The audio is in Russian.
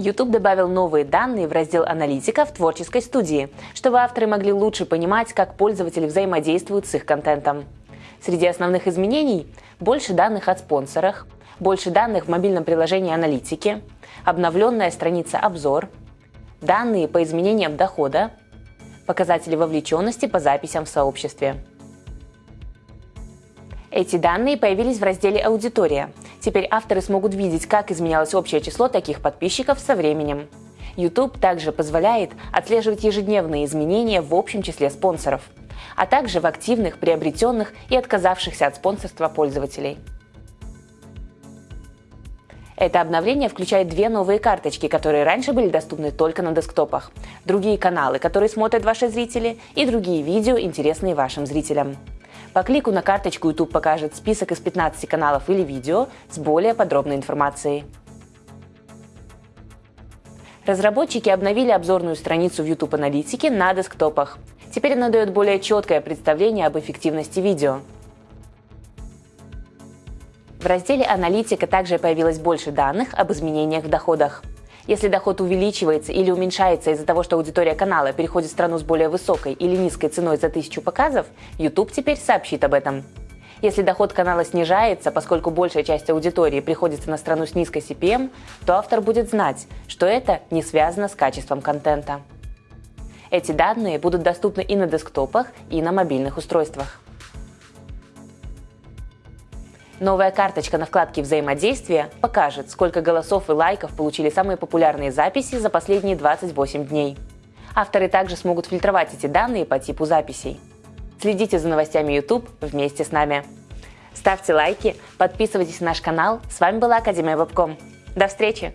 YouTube добавил новые данные в раздел «Аналитика» в творческой студии, чтобы авторы могли лучше понимать, как пользователи взаимодействуют с их контентом. Среди основных изменений – больше данных от спонсорах, больше данных в мобильном приложении «Аналитики», обновленная страница «Обзор», данные по изменениям дохода, показатели вовлеченности по записям в сообществе. Эти данные появились в разделе «Аудитория». Теперь авторы смогут видеть, как изменялось общее число таких подписчиков со временем. YouTube также позволяет отслеживать ежедневные изменения в общем числе спонсоров, а также в активных, приобретенных и отказавшихся от спонсорства пользователей. Это обновление включает две новые карточки, которые раньше были доступны только на десктопах, другие каналы, которые смотрят ваши зрители, и другие видео, интересные вашим зрителям. По клику на карточку YouTube покажет список из 15 каналов или видео с более подробной информацией. Разработчики обновили обзорную страницу в YouTube Аналитике на десктопах. Теперь она дает более четкое представление об эффективности видео. В разделе «Аналитика» также появилось больше данных об изменениях в доходах. Если доход увеличивается или уменьшается из-за того, что аудитория канала переходит в страну с более высокой или низкой ценой за тысячу показов, YouTube теперь сообщит об этом. Если доход канала снижается, поскольку большая часть аудитории приходится на страну с низкой CPM, то автор будет знать, что это не связано с качеством контента. Эти данные будут доступны и на десктопах, и на мобильных устройствах. Новая карточка на вкладке «Взаимодействие» покажет, сколько голосов и лайков получили самые популярные записи за последние 28 дней. Авторы также смогут фильтровать эти данные по типу записей. Следите за новостями YouTube вместе с нами. Ставьте лайки, подписывайтесь на наш канал. С вами была Академия Вебком. До встречи!